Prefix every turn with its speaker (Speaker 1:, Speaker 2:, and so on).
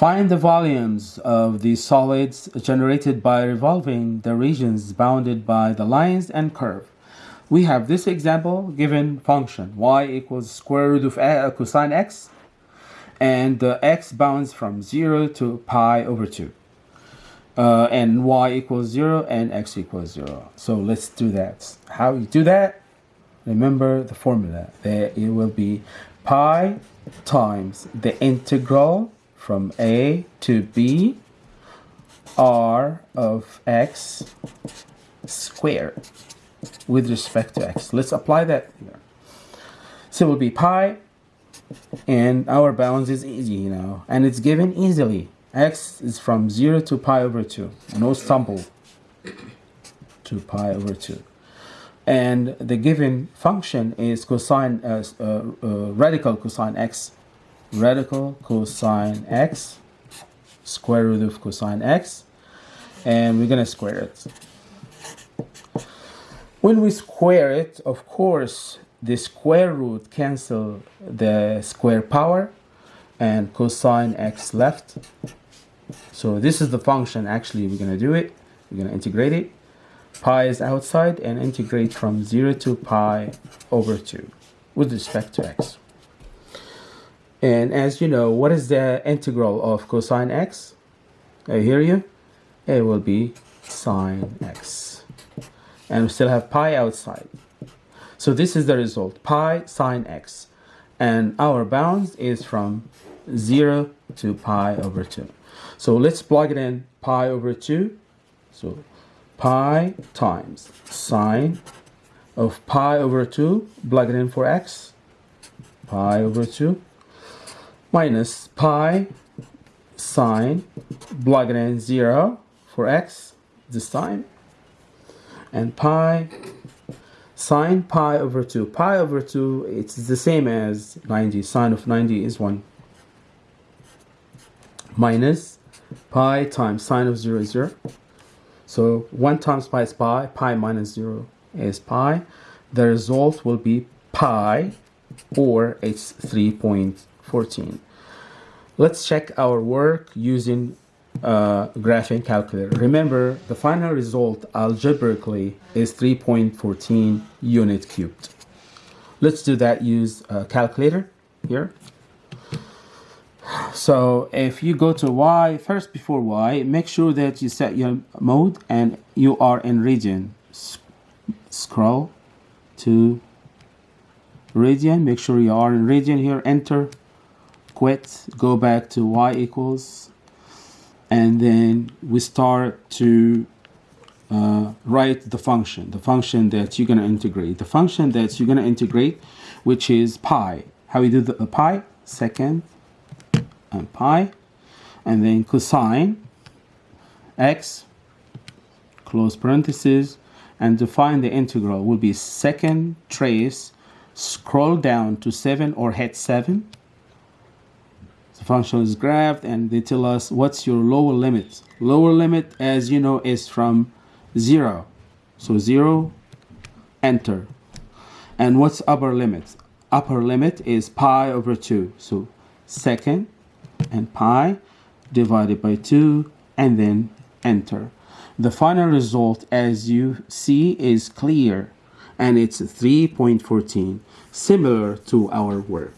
Speaker 1: Find the volumes of the solids generated by revolving the regions bounded by the lines and curve. We have this example given function y equals square root of a, cosine x and the x bounds from 0 to pi over 2 uh, and y equals 0 and x equals 0. So let's do that. How you do that? Remember the formula. It will be pi times the integral from a to b r of x squared with respect to x. Let's apply that here. So it will be pi and our bounds is easy, you know, and it's given easily. x is from 0 to pi over 2. No stumble to pi over 2 and the given function is cosine uh, uh, uh, radical cosine x radical cosine x square root of cosine x and we're gonna square it. When we square it of course the square root cancel the square power and cosine x left. So this is the function actually we're gonna do it. We're gonna integrate it. Pi is outside and integrate from 0 to pi over 2 with respect to x. And as you know, what is the integral of cosine x? I hear you. It will be sine x. And we still have pi outside. So this is the result, pi sine x. And our bounds is from 0 to pi over 2. So let's plug it in pi over 2. So pi times sine of pi over 2, plug it in for x, pi over 2, minus pi sine, plug it in 0 for x this time, and pi sine pi over 2. Pi over 2, it's the same as 90. Sine of 90 is 1. Minus pi times sine of 0 is 0. So 1 times pi is pi, pi minus 0 is pi. The result will be pi or it's 3.14. Let's check our work using uh, graphing calculator. Remember, the final result algebraically is 3.14 unit cubed. Let's do that use a calculator here. So if you go to Y, first before Y, make sure that you set your mode and you are in radian. scroll to radian, make sure you are in radian here, enter, quit, go back to Y equals, and then we start to uh, write the function, the function that you're going to integrate. The function that you're going to integrate, which is pi. How we do the uh, pi? Second and pi and then cosine x close parenthesis and to find the integral will be second trace scroll down to 7 or hit 7 the function is graphed and they tell us what's your lower limit. Lower limit as you know is from 0 so 0 enter. And what's upper limit? Upper limit is pi over 2 so second and pi divided by 2 and then enter. The final result as you see is clear and it's 3.14 similar to our work.